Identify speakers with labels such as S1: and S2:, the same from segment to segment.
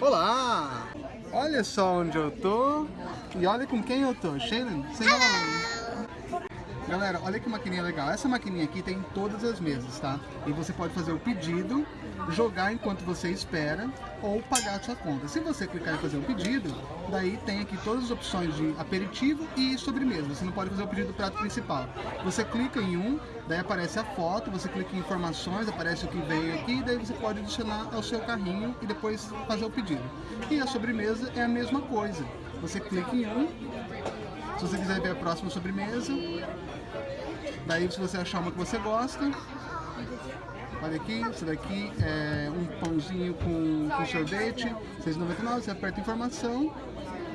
S1: Olá! Olha só onde eu tô e olha com quem eu tô. Shaylen, say hello! Galera, olha que maquininha legal. Essa maquininha aqui tem em todas as mesas, tá? E você pode fazer o pedido, jogar enquanto você espera ou pagar a sua conta. Se você clicar em fazer o pedido, daí tem aqui todas as opções de aperitivo e sobremesa. Você não pode fazer o pedido do prato principal. Você clica em um, daí aparece a foto, você clica em informações, aparece o que veio aqui, daí você pode adicionar ao seu carrinho e depois fazer o pedido. E a sobremesa é a mesma coisa. Você clica em um, se você quiser ver a próxima sobremesa, daí se você achar uma que você gosta, olha aqui, isso daqui é um pãozinho com, com sorvete, R$6,99, você aperta informação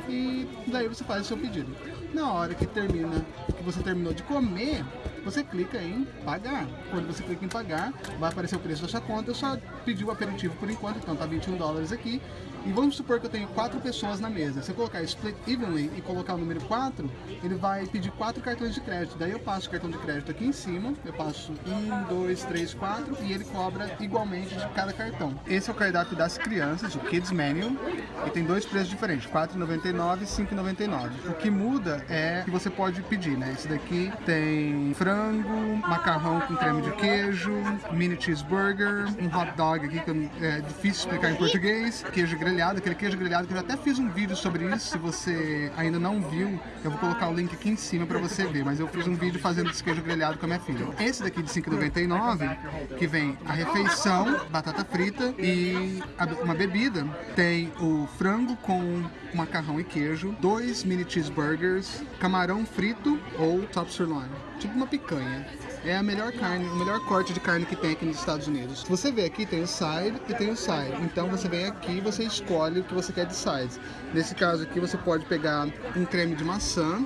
S1: e daí você faz o seu pedido. Na hora que termina, que você terminou de comer, você clica em pagar. Quando você clica em pagar, vai aparecer o preço da sua conta. Eu só pedi o aperitivo por enquanto, então tá 21 dólares aqui. E vamos supor que eu tenho quatro pessoas na mesa. Se eu colocar split evenly e colocar o número 4, ele vai pedir quatro cartões de crédito. Daí eu passo o cartão de crédito aqui em cima, eu passo um, dois, três, quatro e ele cobra igualmente de cada cartão. Esse é o cardápio das crianças, o Kids Menu, e tem dois preços diferentes, R$4,99 e R$5,99. O que muda é que você pode pedir, né? Esse daqui tem frango, macarrão com creme de queijo, mini cheeseburger, um hot dog aqui que é difícil explicar em português, queijo grelhado aquele queijo grelhado, que eu já até fiz um vídeo sobre isso, se você ainda não viu, eu vou colocar o link aqui em cima pra você ver, mas eu fiz um vídeo fazendo esse queijo grelhado com a minha filha. Esse daqui de 5,99, que vem a refeição, batata frita e uma bebida, tem o frango com macarrão e queijo, dois mini cheeseburgers, camarão frito ou top sirloin, tipo uma picanha é a melhor carne, o melhor corte de carne que tem aqui nos Estados Unidos. Você vê aqui, tem o side e tem o side. Então você vem aqui e você escolhe o que você quer de sides. Nesse caso aqui você pode pegar um creme de maçã,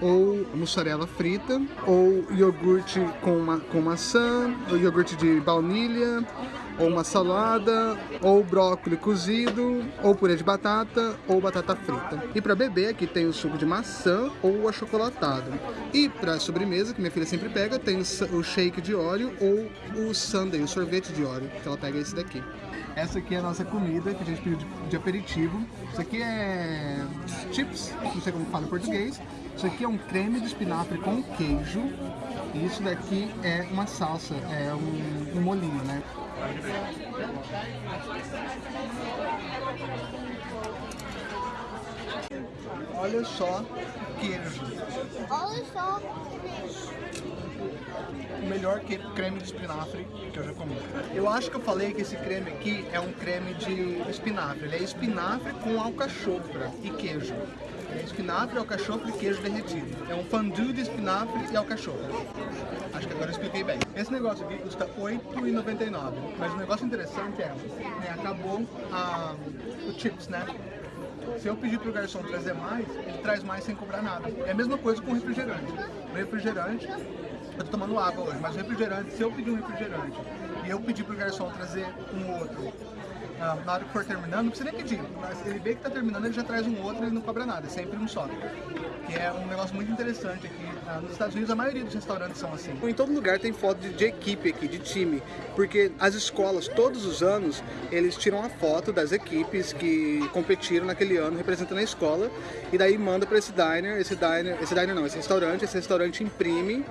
S1: ou mussarela frita, ou iogurte com, ma com maçã, ou iogurte de baunilha, ou uma salada, ou brócolis cozido, ou purê de batata, ou batata frita. E para beber aqui tem o suco de maçã ou achocolatado. E para sobremesa, que minha filha sempre pega, tem o shake de óleo ou o sundae, o sorvete de óleo, que ela pega esse daqui. Essa aqui é a nossa comida que a gente pediu de, de aperitivo. Isso aqui é chips, não sei como fala em português. Isso aqui é um creme de espinafre com queijo. E isso daqui é uma salsa, é um, um molinho, né? Olha só queijo.
S2: Olha só
S1: o melhor creme de espinafre que eu já comi. Eu acho que eu falei que esse creme aqui é um creme de espinafre. Ele é espinafre com alcachofra e queijo. Espinafre, alcachofra e queijo derretido. É um fondue de espinafre e alcachofra. Acho que agora eu expliquei bem. Esse negócio aqui custa R$8,99. Mas o negócio interessante é, né, acabou o chips, né? Se eu pedir pro garçom trazer mais, ele traz mais sem cobrar nada. É a mesma coisa com refrigerante. O refrigerante, eu tô tomando água hoje, mas o refrigerante, se eu pedir um refrigerante e eu pedir pro garçom trazer um outro na hora que for terminando, não precisa nem pedir. Mas ele vê que tá terminando, ele já traz um outro e não cobra nada, é sempre um só. Que é um negócio muito interessante aqui. Ah, nos Estados Unidos, a maioria dos restaurantes são assim. Em todo lugar tem foto de, de, equipe aqui, de time. Porque as escolas, todos os anos, eles tiram a foto das equipes que competiram naquele ano, representando a escola. E daí manda para esse diner, esse diner, esse diner não, esse restaurante, esse restaurante imprime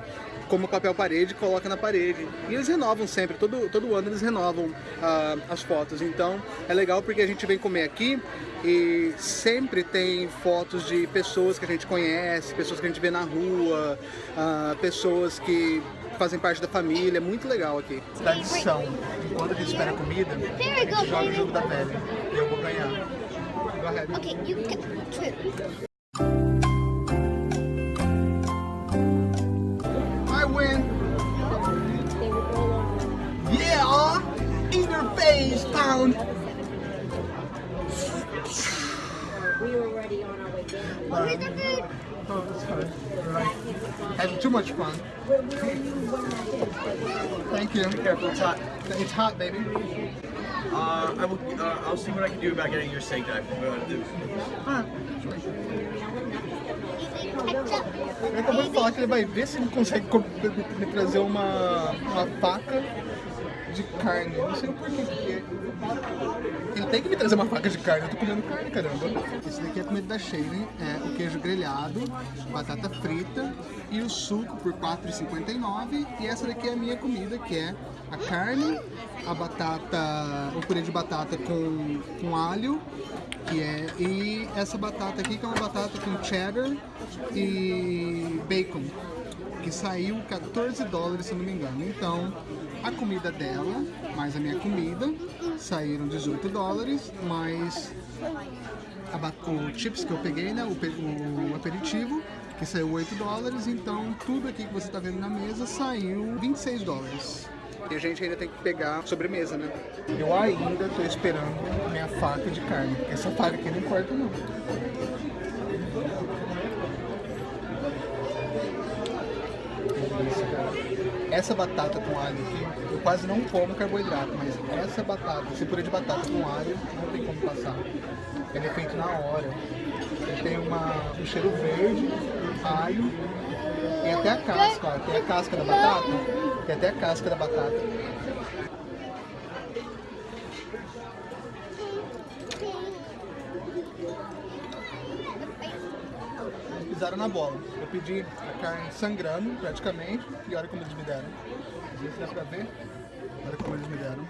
S1: como papel parede coloca na parede. E eles renovam sempre, todo, todo ano eles renovam uh, as fotos. Então é legal porque a gente vem comer aqui e sempre tem fotos de pessoas que a gente conhece, pessoas que a gente vê na rua, uh, pessoas que fazem parte da família, é muito legal aqui. Tradição, enquanto a gente espera a comida, a gente joga o jogo da velha e eu vou ganhar. Go ahead. Okay, you get face pound. We were already on our way down. Where's the food? Oh, that's fine. Right. Having too much fun. Thank you. Be careful, it's hot. It's hot, baby.
S3: Uh, I will. Uh, I'll see what I can do about getting your steak knife.
S1: Ah. Ele acabou de falar que ele vai ver se ele consegue me trazer uma, uma faca de carne. Não sei porquê, porque ele tem que me trazer uma faca de carne, eu tô comendo carne, caramba. Esse daqui é comida da Shane, é o queijo grelhado, batata frita e o suco por R$ 4,59. E essa daqui é a minha comida, que é a carne, a batata, o purê de batata com, com alho, que é, e essa batata aqui que é uma batata com cheddar e bacon, que saiu 14 dólares, se não me engano. Então, a comida dela, mais a minha comida, saíram 18 dólares, mais a, o chips que eu peguei, né, o, o aperitivo, que saiu 8 dólares, então tudo aqui que você está vendo na mesa saiu 26 dólares. E a gente ainda tem que pegar sobremesa, né? Eu ainda tô esperando minha faca de carne. Essa faca aqui não importa não. Essa batata com alho aqui, eu quase não como carboidrato, mas essa batata, esse purê de batata com alho, não tem como passar. Ele é feito na hora. Ele tem uma, um cheiro verde, alho, e até a casca, ó. Tem a casca da batata, tem até a casca da batata. pisaram na bola. Eu pedi a carne sangrando, praticamente, e olha como eles me deram. Não se dá pra ver. Olha como eles me deram.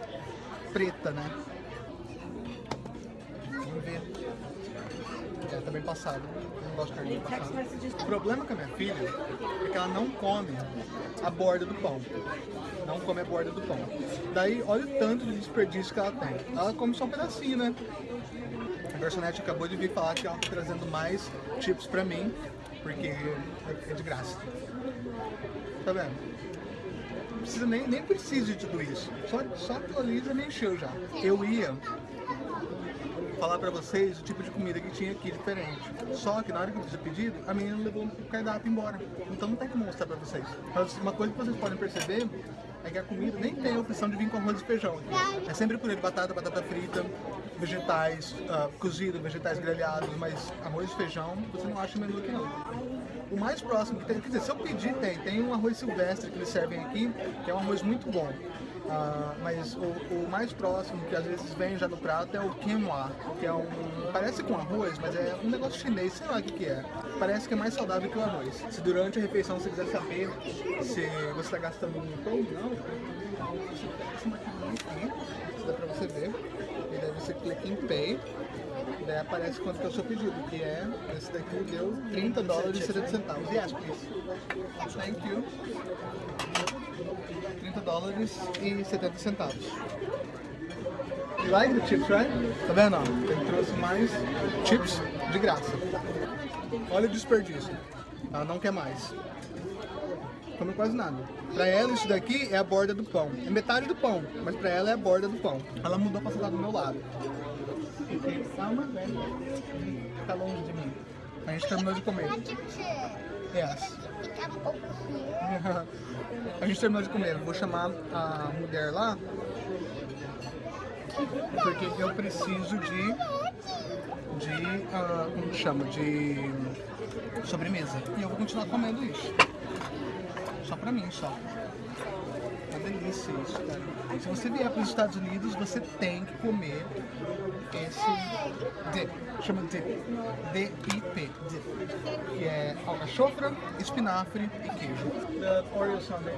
S1: Preta, né? Vamos ver. É, tá bem passado. Eu não gosto de carne passada. O problema com a minha filha é que ela não come a borda do pão. Não come a borda do pão. Daí, olha o tanto de desperdício que ela tem. Ela come só um pedacinho, né? A garçonete acabou de vir falar que ela tá trazendo mais chips pra mim, porque é de graça. Tá vendo? Precisa nem, nem precisa de tudo isso. Só, só já me encheu já. Eu ia falar pra vocês o tipo de comida que tinha aqui diferente. Só que na hora que eu fiz o pedido, a menina levou o cardápio embora. Então não tem como mostrar pra vocês. Mas uma coisa que vocês podem perceber é que a comida nem tem a opção de vir com arroz e feijão. É sempre purê de batata, batata frita, vegetais uh, cozidos, vegetais grelhados, mas arroz e feijão você não acha menu aqui não. O mais próximo que tem, quer dizer, se eu pedir tem, tem um arroz silvestre que eles servem aqui, que é um arroz muito bom. Uh, mas o, o, mais próximo que às vezes vem já no prato é o quinoa, que é um parece com arroz, mas é um negócio chinês, sei lá o que, que é. Parece que é mais saudável que o arroz. Se durante a refeição você quiser saber se você está gastando muito ou não, aqui, dá pra você ver. E daí você clica em Pay, daí aparece quanto que é o seu pedido, que é, esse daqui deu 30 dólares e 70 centavos. Yes, please. Thank you. 30 dólares e 70 centavos. You like the chips, right? Tá vendo? Ele trouxe mais chips de graça. Olha o desperdício. Ela não quer mais. Come quase nada. Pra ela isso daqui é a borda do pão. É metade do pão, mas pra ela é a borda do pão. Ela mudou pra sentar do meu lado. Velho. Tá longe de mim. A gente terminou de comer. Yes. A gente terminou de comer. Vou chamar a mulher lá. Porque eu preciso de. De. Uh, como chama? De. Sobremesa. E eu vou continuar comendo isso. Só pra mim, só. Uma delícia isso, cara. Se você vier para os Estados Unidos, você tem que comer esse dip. Chama dip. D-I-P. Dip. Que é alcachofra, espinafre e queijo. The Oreo Sunday.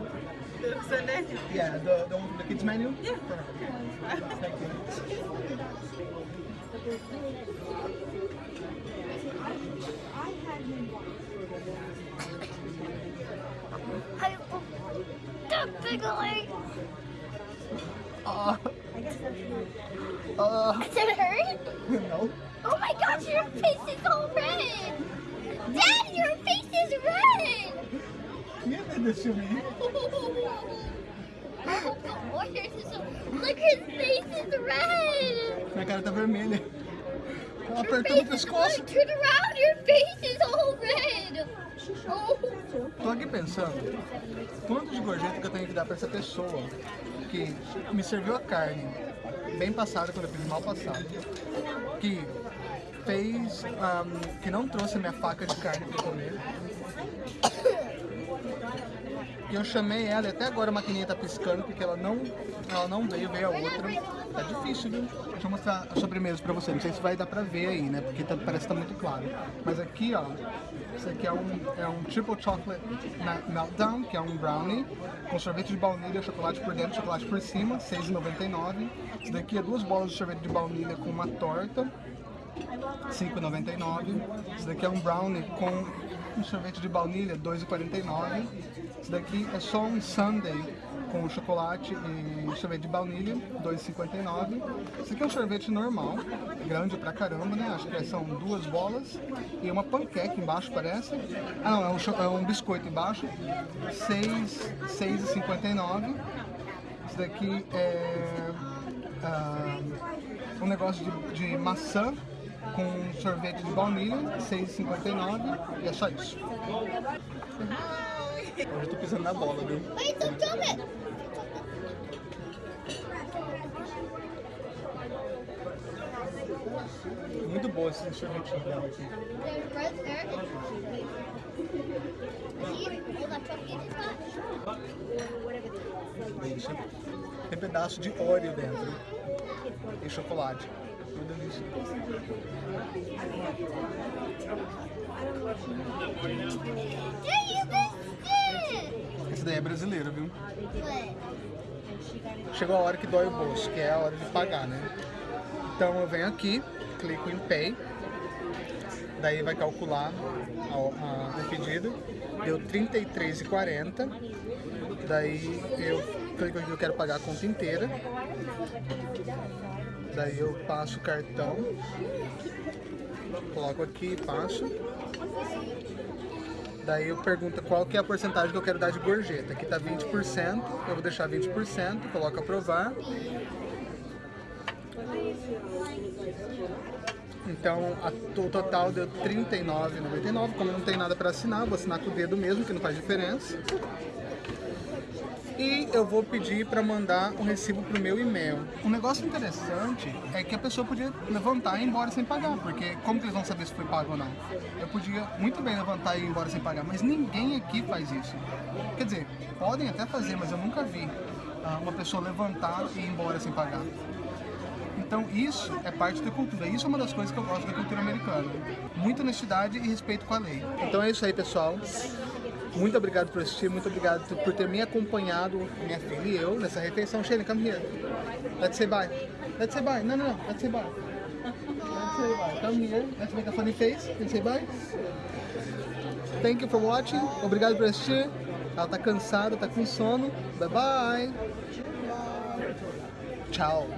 S2: Sunday?
S1: Yeah, the, the one from the kids menu? Yeah. Perfect. Thank you.
S4: Stop giggling!
S1: Uh, uh,
S4: Does it hurt?
S1: no.
S4: Oh my gosh, your face is all red! Dad, your face is red!
S1: You did this to me.
S4: Oh, God, yours is so... Look, his face is red!
S1: Minha cara tá vermelha. Ela
S4: Your
S1: apertou
S4: face is...
S1: pescoço.
S4: Look, turn around, your face is all red!
S1: Tô aqui pensando, quanto de gorjeta que eu tenho que dar pra essa pessoa que me serviu a carne bem passada quando eu fiz mal passado, que fez, ahm, que não trouxe a minha faca de carne pra comer, E eu chamei ela e até agora a maquininha tá piscando porque ela não, ela não veio, veio a outra. Tá difícil, viu? Deixa eu mostrar a sobremesa pra você. Não sei se vai dar pra ver aí, né? Porque tá- parece que tá muito claro. Mas aqui, ó, isso aqui é um, é um Triple Chocolate Meltdown, que é um brownie com sorvete de baunilha, chocolate por dentro, chocolate por cima, R$ 6,99. Isso daqui é duas bolas de sorvete de baunilha com uma torta, R$ 5,99. Isso daqui é um brownie com um sorvete de baunilha, R$ 2,49. Isso daqui é só um sundae com chocolate e sorvete de baunilha, R$ 2,59. Isso aqui é um sorvete normal, grande pra caramba, né? Acho que são duas bolas e uma panqueca embaixo, parece. Ah, não, é um, é um biscoito embaixo, R$ 6 6,59. Isso daqui é ah, um negócio de, de maçã com sorvete de baunilha, R$ 6,59 e é só isso. Hoje eu tô pisando na bola, viu?
S4: Wait, don't jump it.
S1: Muito boa esse sorvetinho dela aqui. Delícia. Tem pedaço de Oreo dentro. E chocolate. Uma delícia.
S4: Yeah, you missed it.
S1: Esse daí é brasileiro, viu? Chegou a hora que dói o bolso, que é a hora de pagar, né? Então eu venho aqui, clico em Pay, daí vai calcular o pedido, deu R$ 33,40, daí eu clico aqui eu quero pagar a conta inteira, daí eu passo o cartão, coloco aqui passo, Daí eu pergunto qual que é a porcentagem que eu quero dar de gorjeta. Aqui tá 20%, eu vou deixar 20%, coloco aprovar. Então a- o total deu R$ 39,99. Como não tem nada para assinar, vou assinar com o dedo mesmo, que não faz diferença. E eu vou pedir para mandar o recibo pro meu e-mail. Um negócio interessante é que a pessoa podia levantar e ir embora sem pagar, porque como que eles vão saber se foi pago ou não? Eu podia muito bem levantar e ir embora sem pagar, mas ninguém aqui faz isso. Quer dizer, podem até fazer, mas eu nunca vi ah, uma pessoa levantar e ir embora sem pagar. Então isso é parte da cultura. Isso é uma das coisas que eu gosto da cultura americana. Muita honestidade e respeito com a lei. Então é isso aí, pessoal. Muito obrigado por assistir, muito obrigado por ter me acompanhado, minha filha e eu, nessa refeição. Shane, come here. Let's say bye. Let's say bye. No, no, no. Let's say bye. Let's say bye. Come here. Let's make a funny face and say bye. Thank you for watching. Obrigado por assistir. Ela tá cansada, tá com sono. Bye bye. Tchau.